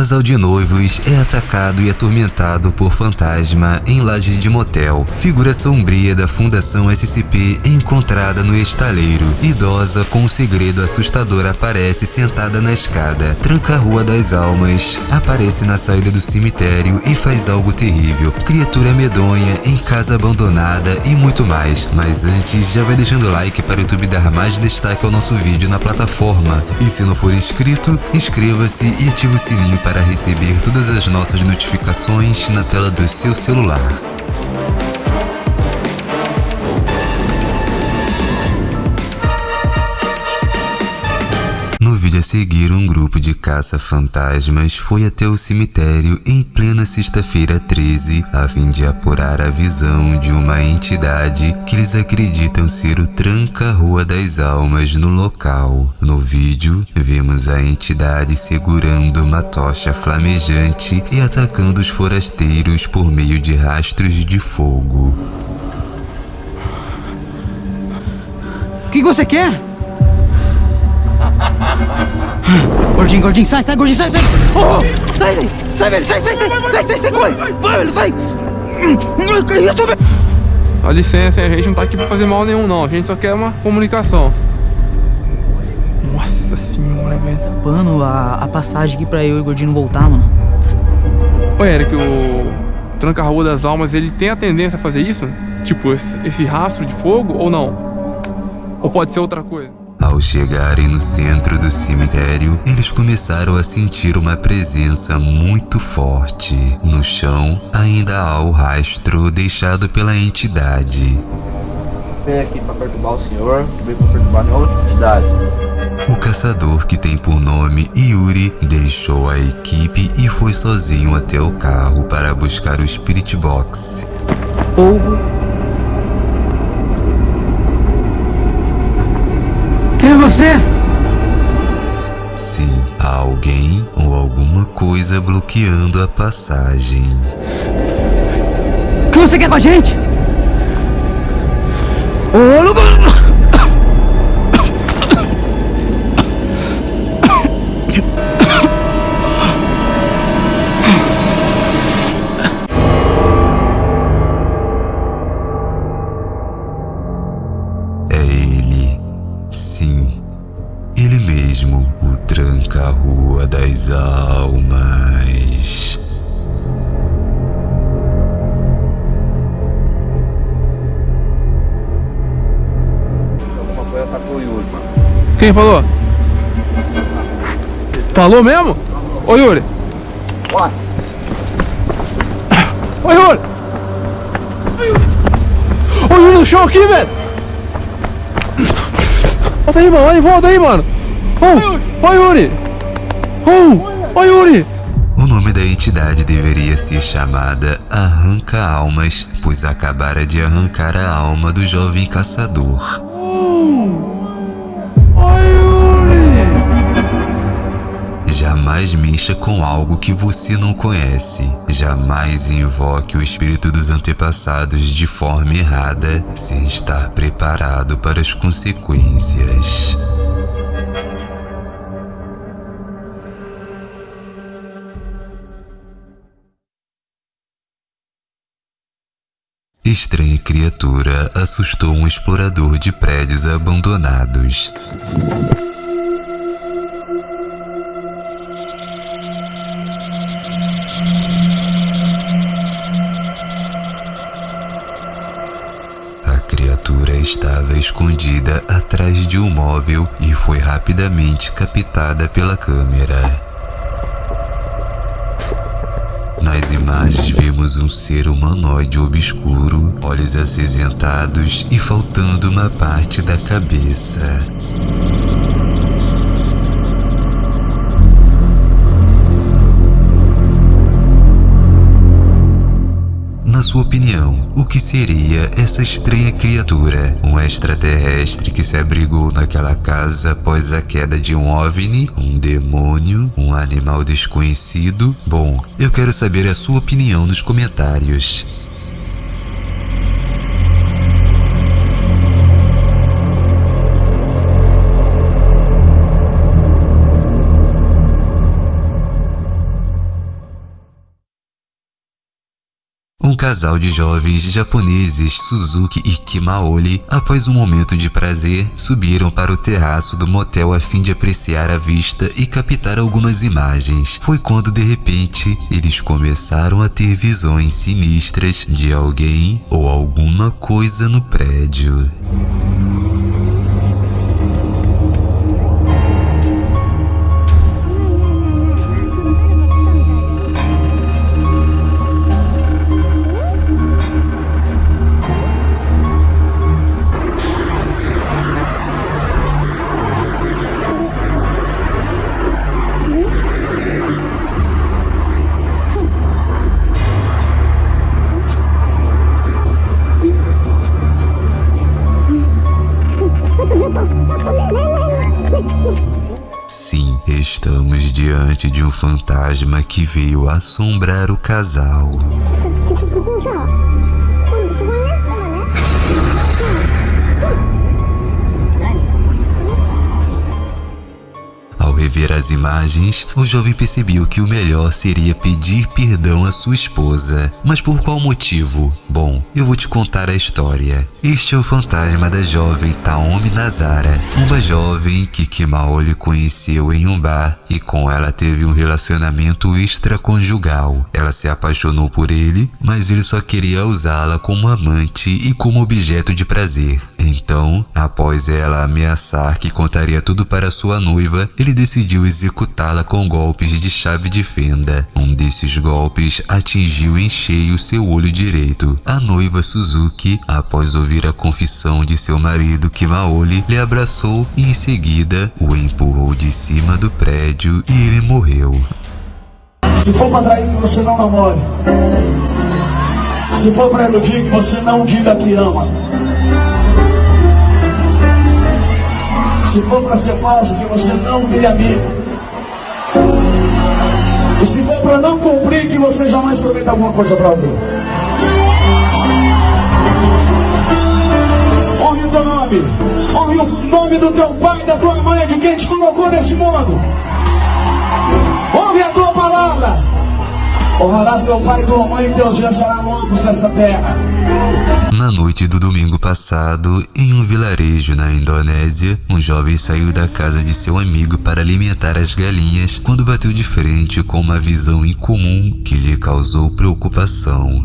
Casal de noivos é atacado e atormentado por fantasma em laje de motel. Figura sombria da Fundação SCP encontrada no estaleiro. Idosa com um segredo assustador aparece sentada na escada. Tranca a Rua das Almas. Aparece na saída do cemitério e faz algo terrível. Criatura medonha em casa abandonada e muito mais. Mas antes, já vai deixando o like para o YouTube dar mais destaque ao nosso vídeo na plataforma. E se não for inscrito, inscreva-se e ative o sininho para receber todas as nossas notificações na tela do seu celular. A seguir, um grupo de caça-fantasmas foi até o cemitério em plena sexta-feira 13 a fim de apurar a visão de uma entidade que eles acreditam ser o Tranca-Rua das Almas no local. No vídeo, vemos a entidade segurando uma tocha flamejante e atacando os forasteiros por meio de rastros de fogo. O que você quer? Gordinho, gordinho, sai, sai, gordinho, sai, sai! Oh, sai, sai, sai, velho, sai, sai, sai, sai, sai, sai, corre! Vai, velho, sai! Que isso, velho? Dá licença, hein? a gente não tá aqui pra fazer mal nenhum, não. A gente só quer uma comunicação. Nossa senhora, velho. Mano, a, a passagem aqui pra eu e o gordinho voltar, mano. Ô, Eric, o Tranca-Rua das Almas, ele tem a tendência a fazer isso? Tipo, esse, esse rastro de fogo ou não? Ou pode ser outra coisa? Ao chegarem no centro do cemitério, eles começaram a sentir uma presença muito forte. No chão, ainda há o rastro deixado pela entidade. Vem aqui para perturbar o senhor, veio para perturbar nenhuma outra entidade. O caçador, que tem por nome Yuri, deixou a equipe e foi sozinho até o carro para buscar o Spirit Box. Fogo. Quem é você? Sim, há alguém ou alguma coisa bloqueando a passagem. O que você quer com a gente? Ô, louco! Das Almas. Alguma coisa tá com o Yuri, mano. Quem falou? Falou mesmo? Ô Yuri! Vai! Ô Yuri! Ô Yuri no chão aqui, velho! Volta aí, mano, olha em volta aí, mano! Ô, ô Yuri! Ô, ô Yuri! O nome da entidade deveria ser chamada Arranca-Almas, pois acabara de arrancar a alma do jovem caçador. Jamais mexa com algo que você não conhece. Jamais invoque o espírito dos antepassados de forma errada, sem estar preparado para as consequências. Estranha criatura assustou um explorador de prédios abandonados. A criatura estava escondida atrás de um móvel e foi rapidamente captada pela câmera. Nas imagens vemos um ser humanoide obscuro, olhos acinzentados e faltando uma parte da cabeça. O que seria essa estranha criatura? Um extraterrestre que se abrigou naquela casa após a queda de um OVNI? Um demônio? Um animal desconhecido? Bom, eu quero saber a sua opinião nos comentários. Casal de jovens japoneses, Suzuki e Kimaoli, após um momento de prazer, subiram para o terraço do motel a fim de apreciar a vista e captar algumas imagens. Foi quando de repente eles começaram a ter visões sinistras de alguém ou alguma coisa no prédio. Sim, estamos diante de um fantasma que veio assombrar o casal. Rever as imagens, o jovem percebeu que o melhor seria pedir perdão à sua esposa. Mas por qual motivo? Bom, eu vou te contar a história. Este é o fantasma da jovem Taomi Nazara, uma jovem que Kimaoli conheceu em um bar e com ela teve um relacionamento extraconjugal. Ela se apaixonou por ele, mas ele só queria usá-la como amante e como objeto de prazer. Então, após ela ameaçar que contaria tudo para sua noiva, ele decidiu executá-la com golpes de chave de fenda. Um desses golpes atingiu em cheio seu olho direito. A noiva Suzuki, após ouvir a confissão de seu marido Kimaoli, lhe abraçou e em seguida o empurrou de cima do prédio e ele morreu. Se for pra trair, você não namore. Se for pra iludir, você não diga que ama. Se for pra ser falso, que você não vire amigo. E se for pra não cumprir, que você jamais prometa alguma coisa pra alguém. Honre o teu nome. Honre o nome do teu pai, da tua mãe, de quem te colocou nesse mundo. Honre a tua palavra. Honrarás teu pai tua mãe, e teus dias serão longos nessa terra. Na noite do domingo passado, em um vilarejo na Indonésia, um jovem saiu da casa de seu amigo para alimentar as galinhas quando bateu de frente com uma visão incomum que lhe causou preocupação.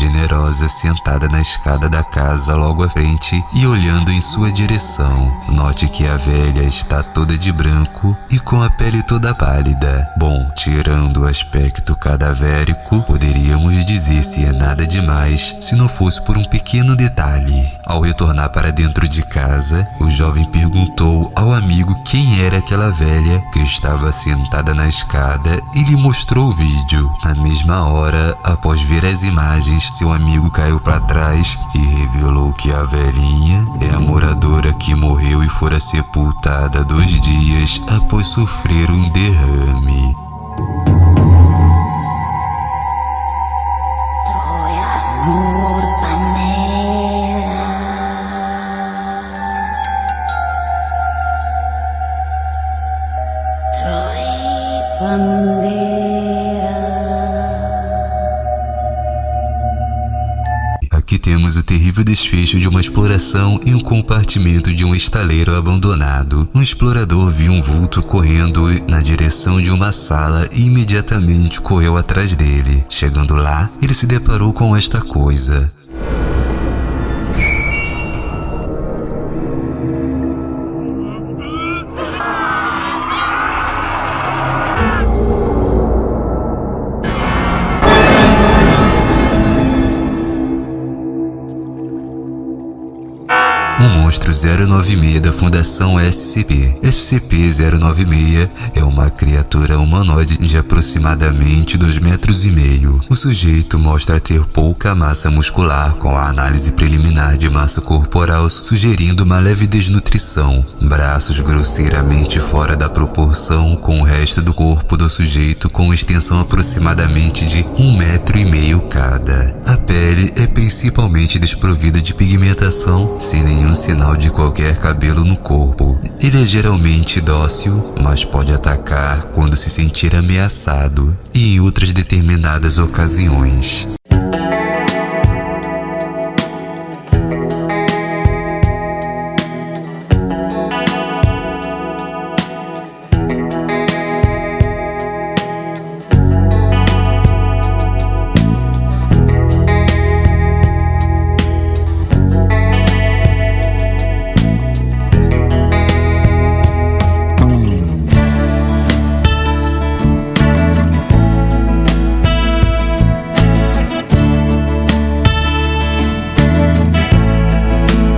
Generosa sentada na escada da casa logo à frente e olhando em sua direção. Note que a velha está toda de branco e com a pele toda pálida. Bom, tirando o aspecto cadavérico, poderíamos dizer se é nada demais se não fosse por um pequeno detalhe. Ao retornar para dentro de casa, o jovem perguntou ao amigo quem era aquela velha que estava sentada na escada e lhe mostrou o vídeo. Na mesma hora, após ver as imagens, seu amigo caiu para trás e revelou que a velhinha é a moradora que morreu e fora sepultada dois dias após sofrer um derrame. Aqui desfecho de uma exploração em um compartimento de um estaleiro abandonado. Um explorador viu um vulto correndo na direção de uma sala e imediatamente correu atrás dele. Chegando lá, ele se deparou com esta coisa. Monstro 096 da Fundação SCP. SCP-096 é uma criatura humanoide de aproximadamente 2 metros e meio. O sujeito mostra ter pouca massa muscular com a análise preliminar de massa corporal sugerindo uma leve desnutrição, braços grosseiramente fora da proporção com o resto do corpo do sujeito com extensão aproximadamente de um metro e meio cada. A pele é principalmente desprovida de pigmentação, sem nenhum sinal de qualquer cabelo no corpo. Ele é geralmente dócil, mas pode atacar quando se sentir ameaçado e em outras determinadas ocasiões.